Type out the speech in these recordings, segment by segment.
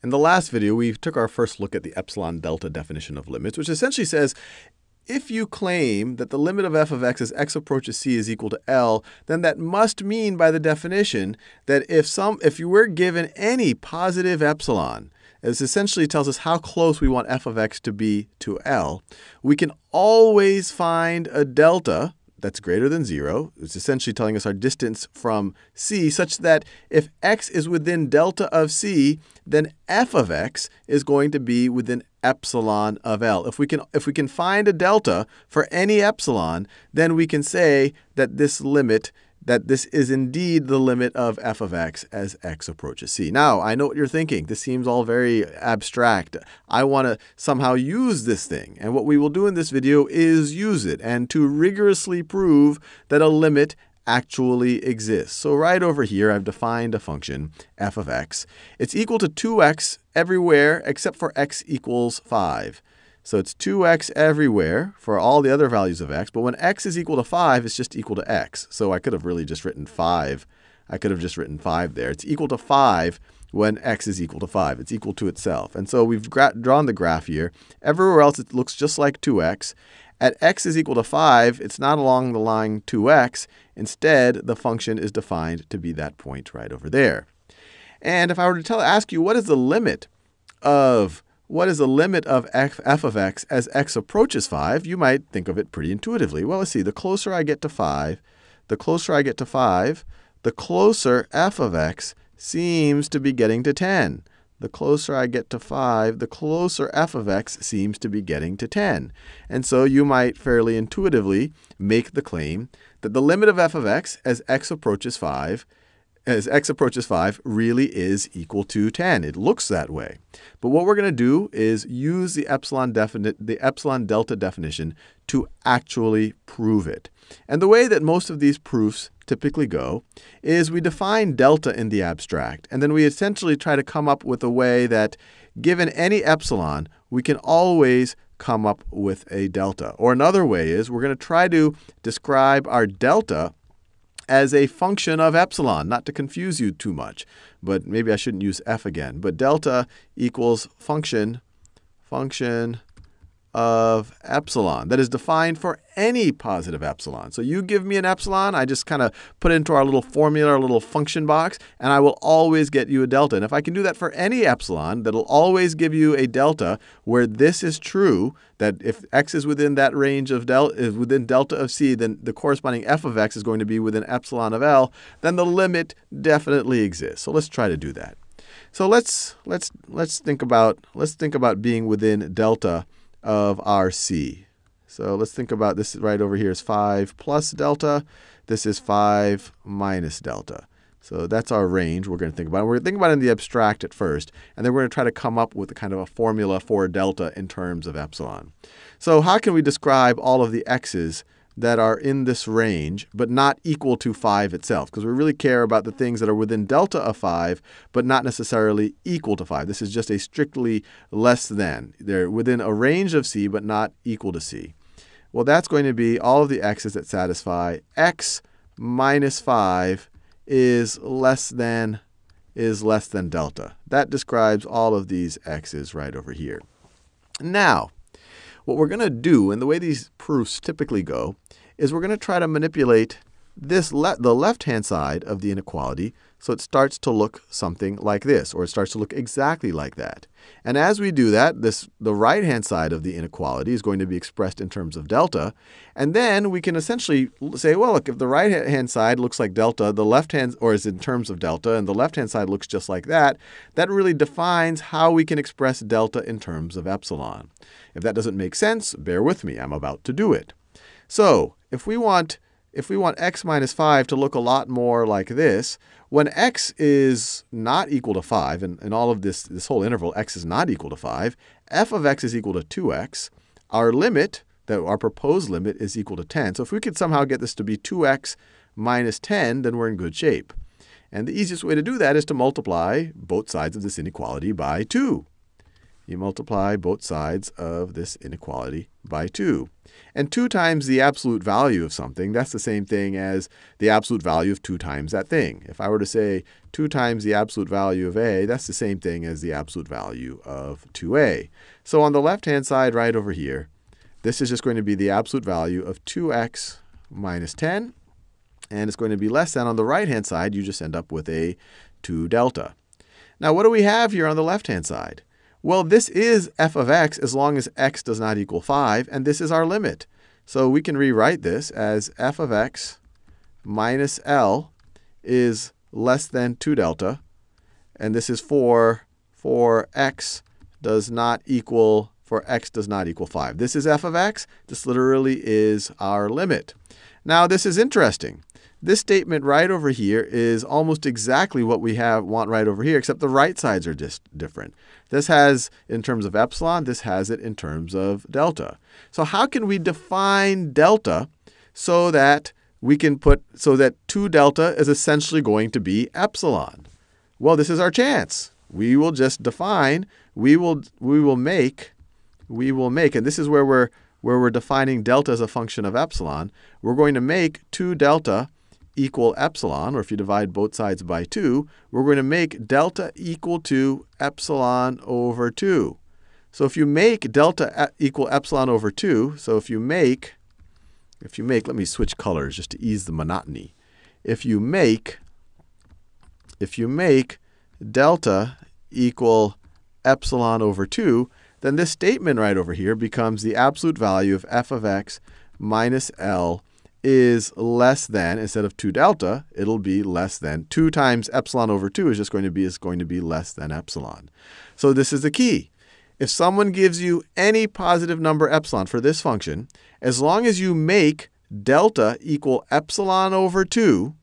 In the last video, we took our first look at the epsilon delta definition of limits, which essentially says if you claim that the limit of f of x as x approaches c is equal to L, then that must mean by the definition that if, some, if you were given any positive epsilon, it essentially tells us how close we want f of x to be to L, we can always find a delta that's greater than 0. It's essentially telling us our distance from c, such that if x is within delta of c, then f of x is going to be within epsilon of L. If we can, if we can find a delta for any epsilon, then we can say that this limit that this is indeed the limit of f of x as x approaches c. Now, I know what you're thinking. This seems all very abstract. I want to somehow use this thing. And what we will do in this video is use it and to rigorously prove that a limit actually exists. So right over here, I've defined a function, f of x. It's equal to 2x everywhere except for x equals 5. So it's 2x everywhere for all the other values of x. But when x is equal to 5, it's just equal to x. So I could have really just written 5. I could have just written 5 there. It's equal to 5 when x is equal to 5. It's equal to itself. And so we've drawn the graph here. Everywhere else, it looks just like 2x. At x is equal to 5, it's not along the line 2x. Instead, the function is defined to be that point right over there. And if I were to tell, ask you what is the limit of what is the limit of f, of x as x approaches 5, you might think of it pretty intuitively. Well, let's see. The closer I get to 5, the closer I get to 5, the closer f of x seems to be getting to 10. The closer I get to 5, the closer f of x seems to be getting to 10. And so you might fairly intuitively make the claim that the limit of f of x as x approaches 5 as x approaches 5 really is equal to 10. It looks that way. But what we're going to do is use the epsilon, the epsilon delta definition to actually prove it. And the way that most of these proofs typically go is we define delta in the abstract, and then we essentially try to come up with a way that, given any epsilon, we can always come up with a delta. Or another way is we're going to try to describe our delta as a function of epsilon, not to confuse you too much. But maybe I shouldn't use f again. But delta equals function, function of epsilon that is defined for any positive epsilon. So you give me an epsilon, I just kind of put it into our little formula, our little function box, and I will always get you a delta. And if I can do that for any epsilon, that'll always give you a delta where this is true, that if x is within that range of delta, is within delta of c, then the corresponding f of x is going to be within epsilon of L, then the limit definitely exists. So let's try to do that. So let's let's let's think about let's think about being within delta of RC. So let's think about this right over here is 5 plus delta. This is 5 minus delta. So that's our range we're going to think about. We're going to think about it in the abstract at first, and then we're going to try to come up with a kind of a formula for delta in terms of epsilon. So how can we describe all of the x's that are in this range, but not equal to 5 itself, because we really care about the things that are within delta of 5, but not necessarily equal to 5. This is just a strictly less than. They're within a range of c, but not equal to c. Well, that's going to be all of the x's that satisfy x minus 5 is less than is less than delta. That describes all of these x's right over here. Now, what we're going to do, and the way these proofs typically go, is we're going to try to manipulate this le the left-hand side of the inequality so it starts to look something like this, or it starts to look exactly like that. And as we do that, this, the right-hand side of the inequality is going to be expressed in terms of delta. And then we can essentially say, well, look, if the right-hand side looks like delta, the left-hand, or is in terms of delta, and the left-hand side looks just like that, that really defines how we can express delta in terms of epsilon. If that doesn't make sense, bear with me. I'm about to do it. So if we want if we want x minus 5 to look a lot more like this, when x is not equal to 5, and in all of this, this whole interval, x is not equal to 5, f of x is equal to 2x. Our limit, that our proposed limit, is equal to 10. So if we could somehow get this to be 2x minus 10, then we're in good shape. And the easiest way to do that is to multiply both sides of this inequality by 2. You multiply both sides of this inequality by 2. And 2 times the absolute value of something, that's the same thing as the absolute value of 2 times that thing. If I were to say 2 times the absolute value of a, that's the same thing as the absolute value of 2a. So on the left-hand side right over here, this is just going to be the absolute value of 2x minus 10. And it's going to be less than on the right-hand side, you just end up with a 2 delta. Now, what do we have here on the left-hand side? Well, this is f of x as long as x does not equal 5, and this is our limit. So we can rewrite this as f of x minus L is less than 2 delta, and this is for, for x does not equal for x does not equal 5. This is f of x. This literally is our limit. Now, this is interesting. This statement right over here is almost exactly what we have want right over here, except the right sides are just different. This has in terms of epsilon, this has it in terms of delta. So how can we define delta so that we can put so that 2 delta is essentially going to be epsilon? Well, this is our chance. We will just define, we will we will make we will make, and this is where we're, where we're defining delta as a function of epsilon, we're going to make 2 delta equal epsilon, or if you divide both sides by 2, we're going to make delta equal to epsilon over 2. So if you make delta equal epsilon over 2, so if you make, if you make, let me switch colors just to ease the monotony. If you make, if you make delta equal epsilon over 2, then this statement right over here becomes the absolute value of f of x minus L is less than, instead of 2 delta, it'll be less than 2 times epsilon over 2 is just going to be, is going to be less than epsilon. So this is the key. If someone gives you any positive number epsilon for this function, as long as you make delta equal epsilon over 2,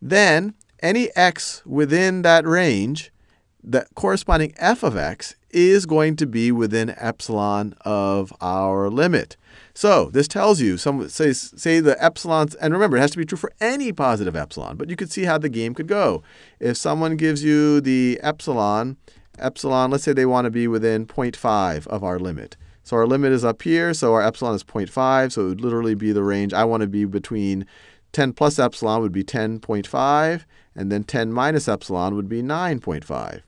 then any x within that range, the corresponding f of x, is going to be within epsilon of our limit. So this tells you, some, say, say the epsilons, and remember, it has to be true for any positive epsilon, but you could see how the game could go. If someone gives you the epsilon, epsilon, let's say they want to be within 0.5 of our limit. So our limit is up here, so our epsilon is 0.5, so it would literally be the range. I want to be between 10 plus epsilon would be 10.5, and then 10 minus epsilon would be 9.5.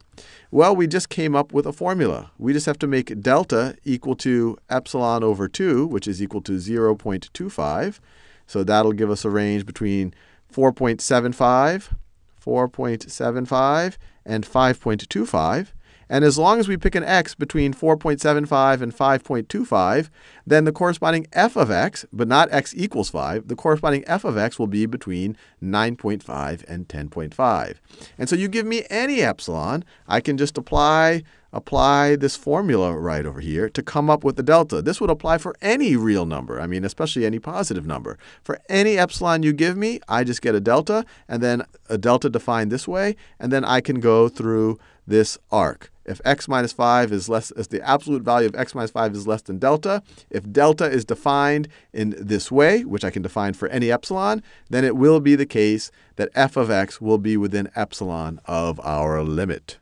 Well, we just came up with a formula. We just have to make delta equal to epsilon over 2, which is equal to 0.25. So that'll give us a range between 4.75, 4.75, and 5.25. And as long as we pick an x between 4.75 and 5.25, then the corresponding f of x, but not x equals 5, the corresponding f of x will be between 9.5 and 10.5. And so you give me any epsilon, I can just apply apply this formula right over here to come up with the delta. This would apply for any real number, I mean, especially any positive number. For any epsilon you give me, I just get a delta, and then a delta defined this way, and then I can go through this arc. If x minus 5 is less, if the absolute value of x minus 5 is less than delta, if delta is defined in this way, which I can define for any epsilon, then it will be the case that f of x will be within epsilon of our limit.